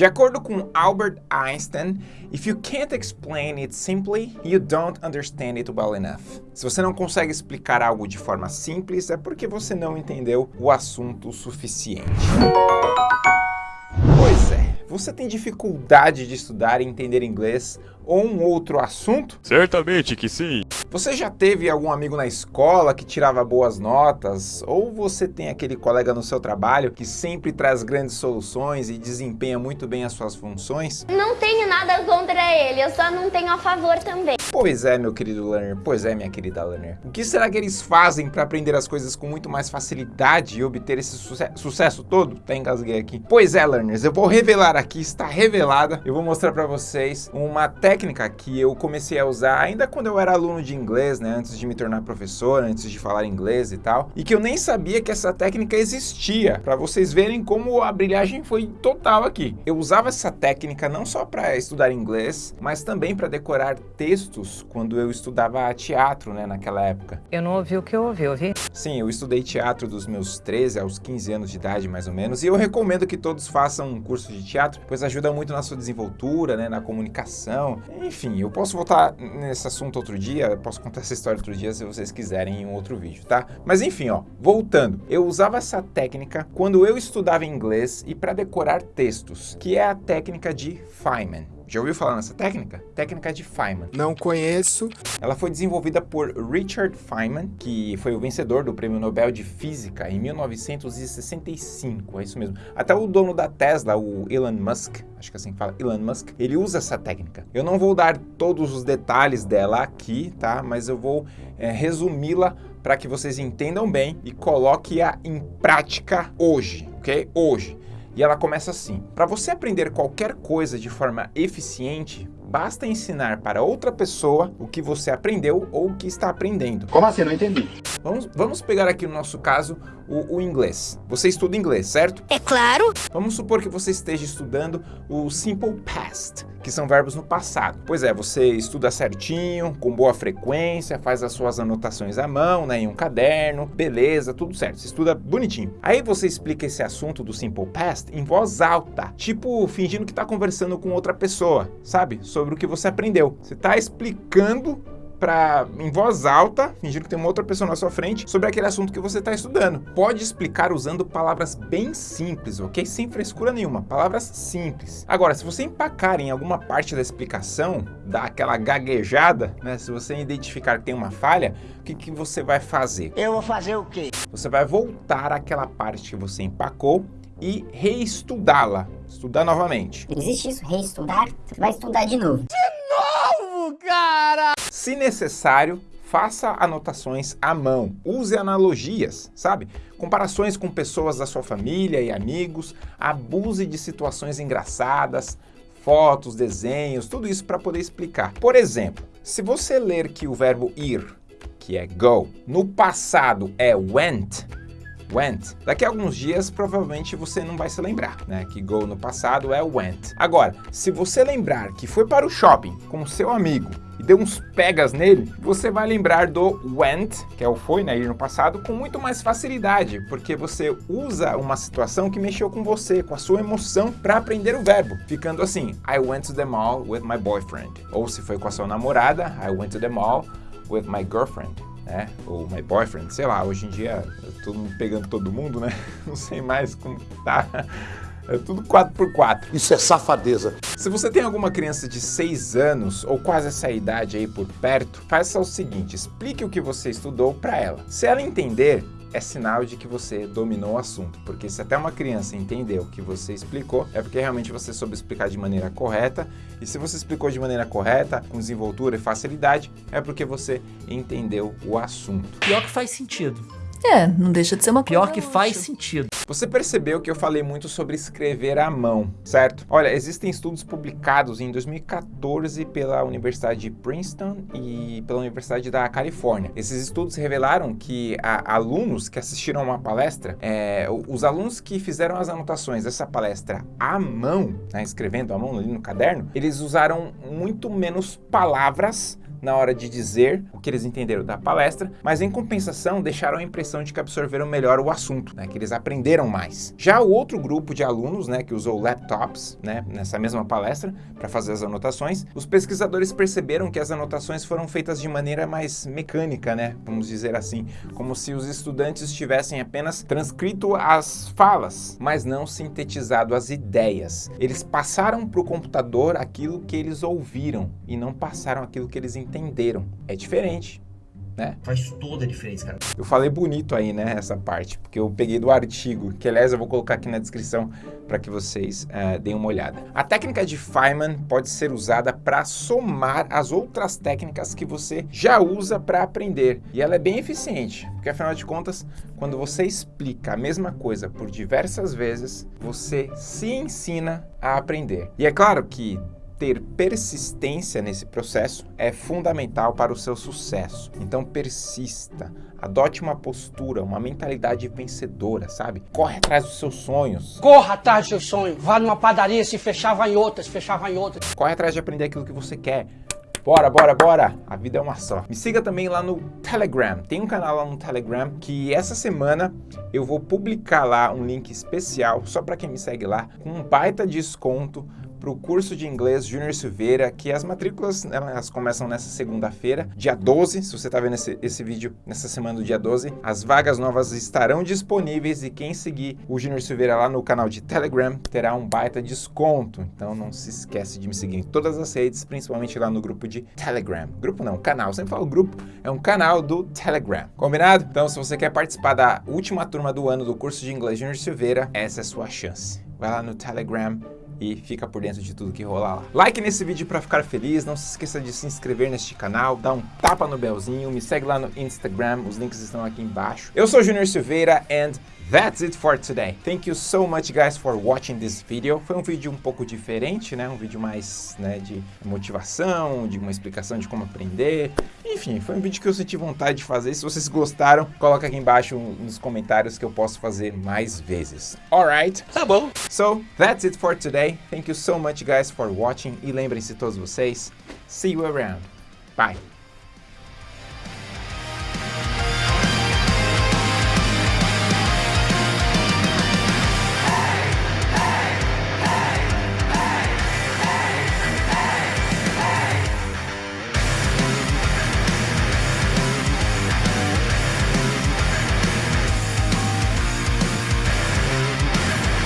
De acordo com Albert Einstein, if you can't explain it simply, you don't understand it well enough. Se você não consegue explicar algo de forma simples, é porque você não entendeu o assunto o suficiente. Pois é, você tem dificuldade de estudar e entender inglês ou um outro assunto? Certamente que sim. Você já teve algum amigo na escola que tirava boas notas? Ou você tem aquele colega no seu trabalho que sempre traz grandes soluções e desempenha muito bem as suas funções? Não tenho nada contra ele, eu só não tenho a favor também. Pois é, meu querido learner, pois é, minha querida learner. O que será que eles fazem para aprender as coisas com muito mais facilidade e obter esse suce sucesso todo? Até engasguei aqui. Pois é, learners, eu vou revelar aqui, está revelada. Eu vou mostrar para vocês uma técnica que eu comecei a usar ainda quando eu era aluno de inglês, né, antes de me tornar professor, antes de falar inglês e tal, e que eu nem sabia que essa técnica existia, para vocês verem como a brilhagem foi total aqui. Eu usava essa técnica não só para estudar inglês, mas também para decorar textos quando eu estudava teatro, né, naquela época. Eu não ouvi o que eu ouvi, ouvi? Sim, eu estudei teatro dos meus 13 aos 15 anos de idade, mais ou menos, e eu recomendo que todos façam um curso de teatro, pois ajuda muito na sua desenvoltura, né, na comunicação. Enfim, eu posso voltar nesse assunto outro dia, posso contar essa história outro dia se vocês quiserem em um outro vídeo, tá? Mas enfim, ó, voltando. Eu usava essa técnica quando eu estudava inglês e para decorar textos, que é a técnica de Feynman. Já ouviu falar nessa técnica? Técnica de Feynman. Não conheço. Ela foi desenvolvida por Richard Feynman, que foi o vencedor do Prêmio Nobel de Física em 1965, é isso mesmo. Até o dono da Tesla, o Elon Musk, acho que assim fala, Elon Musk, ele usa essa técnica. Eu não vou dar todos os detalhes dela aqui, tá? Mas eu vou é, resumi-la para que vocês entendam bem e coloque-a em prática hoje, ok? Hoje. E ela começa assim: para você aprender qualquer coisa de forma eficiente, basta ensinar para outra pessoa o que você aprendeu ou o que está aprendendo. Como assim? Não entendi. Vamos, vamos pegar aqui no nosso caso o, o, inglês. Você estuda inglês, certo? É claro. Vamos supor que você esteja estudando o simple past, que são verbos no passado. Pois é, você estuda certinho, com boa frequência, faz as suas anotações à mão, né, em um caderno, beleza, tudo certo. Você estuda bonitinho. Aí você explica esse assunto do simple past em voz alta, tipo fingindo que está conversando com outra pessoa, sabe? Sobre o que você aprendeu. Você está explicando para em voz alta, fingindo que tem uma outra pessoa na sua frente, sobre aquele assunto que você está estudando. Pode explicar usando palavras bem simples, ok? Sem frescura nenhuma, palavras simples. Agora, se você empacar em alguma parte da explicação, dar aquela gaguejada, né? Se você identificar que tem uma falha, o que, que você vai fazer? Eu vou fazer o quê? Você vai voltar àquela parte que você empacou e reestudá-la, estudar novamente. Existe isso? Reestudar? Você vai estudar de novo. De novo, cara! Se necessário, faça anotações à mão, use analogias, sabe? Comparações com pessoas da sua família e amigos, abuse de situações engraçadas, fotos, desenhos, tudo isso para poder explicar. Por exemplo, se você ler que o verbo ir, que é go, no passado é went, went. Daqui a alguns dias, provavelmente você não vai se lembrar, né? Que go no passado é went. Agora, se você lembrar que foi para o shopping com seu amigo e deu uns pegas nele, você vai lembrar do went, que é o foi, né, ir no passado, com muito mais facilidade, porque você usa uma situação que mexeu com você, com a sua emoção, para aprender o verbo, ficando assim, I went to the mall with my boyfriend. Ou se foi com a sua namorada, I went to the mall with my girlfriend né? Ou my boyfriend, sei lá, hoje em dia todo mundo pegando todo mundo, né? Não sei mais como tá. É tudo 4x4. Isso é safadeza. Se você tem alguma criança de 6 anos ou quase essa idade aí por perto, faça o seguinte, explique o que você estudou para ela. Se ela entender, é sinal de que você dominou o assunto, porque se até uma criança entendeu o que você explicou, é porque realmente você soube explicar de maneira correta, e se você explicou de maneira correta, com desenvoltura e facilidade, é porque você entendeu o assunto. Pior que faz sentido. É, não deixa de ser uma Pior coisa que faz sentido. Você percebeu que eu falei muito sobre escrever à mão, certo? Olha, existem estudos publicados em 2014 pela Universidade de Princeton e pela Universidade da Califórnia. Esses estudos revelaram que a, alunos que assistiram a uma palestra, é, os alunos que fizeram as anotações dessa palestra à mão, né, escrevendo à mão ali no caderno, eles usaram muito menos palavras na hora de dizer o que eles entenderam da palestra, mas em compensação deixaram a impressão de que absorveram melhor o assunto, né, que eles aprenderam mais. Já o outro grupo de alunos, né, que usou laptops, né, nessa mesma palestra para fazer as anotações, os pesquisadores perceberam que as anotações foram feitas de maneira mais mecânica, né, vamos dizer assim, como se os estudantes tivessem apenas transcrito as falas, mas não sintetizado as ideias. Eles passaram para o computador aquilo que eles ouviram e não passaram aquilo que eles entenderam. É diferente. Né? Faz toda a diferença, cara. Eu falei bonito aí, né, essa parte, porque eu peguei do artigo, que aliás eu vou colocar aqui na descrição para que vocês uh, deem uma olhada. A técnica de Feynman pode ser usada para somar as outras técnicas que você já usa para aprender, e ela é bem eficiente, porque afinal de contas, quando você explica a mesma coisa por diversas vezes, você se ensina a aprender. E é claro que ter persistência nesse processo é fundamental para o seu sucesso. Então persista, adote uma postura, uma mentalidade vencedora, sabe? Corre atrás dos seus sonhos. Corra atrás dos seus sonhos. Vá numa padaria, se fechava em outras, fechava em outras. Corre atrás de aprender aquilo que você quer. Bora, bora, bora! A vida é uma só. Me siga também lá no Telegram. Tem um canal lá no Telegram que essa semana eu vou publicar lá um link especial só para quem me segue lá com um baita desconto para o curso de inglês Júnior Silveira, que as matrículas elas começam nessa segunda-feira, dia 12, se você está vendo esse, esse vídeo nessa semana do dia 12, as vagas novas estarão disponíveis e quem seguir o Júnior Silveira lá no canal de Telegram terá um baita desconto, então não se esquece de me seguir em todas as redes, principalmente lá no grupo de Telegram. Grupo não, canal, sempre falo grupo, é um canal do Telegram, combinado? Então se você quer participar da última turma do ano do curso de inglês Júnior Silveira, essa é a sua chance. Vai lá no Telegram, e fica por dentro de tudo que rolar lá. Like nesse vídeo para ficar feliz, não se esqueça de se inscrever neste canal, dá um tapa no belzinho, me segue lá no Instagram, os links estão aqui embaixo. Eu sou Junior Silveira and That's it for today. Thank you so much guys for watching this video. Foi um vídeo um pouco diferente, né? Um vídeo mais né, de motivação, de uma explicação de como aprender. Enfim, foi um vídeo que eu senti vontade de fazer. Se vocês gostaram, coloca aqui embaixo nos comentários que eu posso fazer mais vezes. Alright? Tá bom. So, that's it for today. Thank you so much guys for watching. E lembrem-se todos vocês, see you around. Bye.